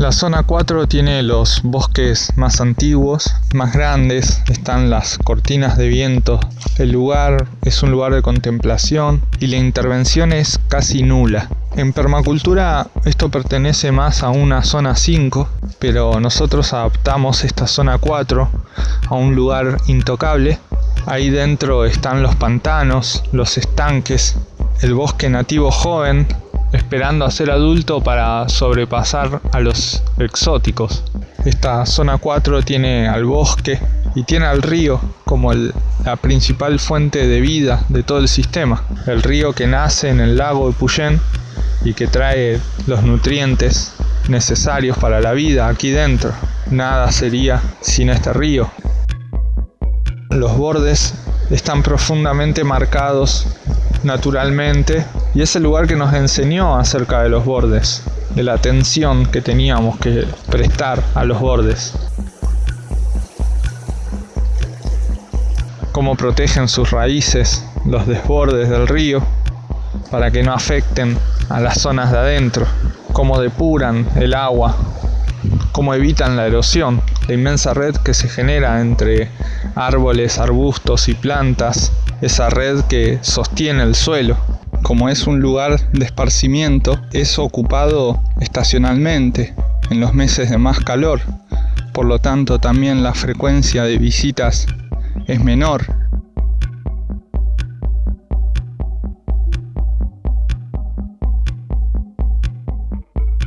La zona 4 tiene los bosques más antiguos, más grandes, están las cortinas de viento. El lugar es un lugar de contemplación y la intervención es casi nula. En permacultura esto pertenece más a una zona 5, pero nosotros adaptamos esta zona 4 a un lugar intocable. Ahí dentro están los pantanos, los estanques, el bosque nativo joven esperando a ser adulto para sobrepasar a los exóticos. Esta zona 4 tiene al bosque y tiene al río como la principal fuente de vida de todo el sistema. El río que nace en el lago de Puyén y que trae los nutrientes necesarios para la vida aquí dentro. Nada sería sin este río. Los bordes están profundamente marcados naturalmente y es el lugar que nos enseñó acerca de los bordes, de la atención que teníamos que prestar a los bordes. Cómo protegen sus raíces los desbordes del río para que no afecten a las zonas de adentro, cómo depuran el agua, cómo evitan la erosión, la inmensa red que se genera entre árboles, arbustos y plantas, esa red que sostiene el suelo como es un lugar de esparcimiento, es ocupado estacionalmente en los meses de más calor. Por lo tanto, también la frecuencia de visitas es menor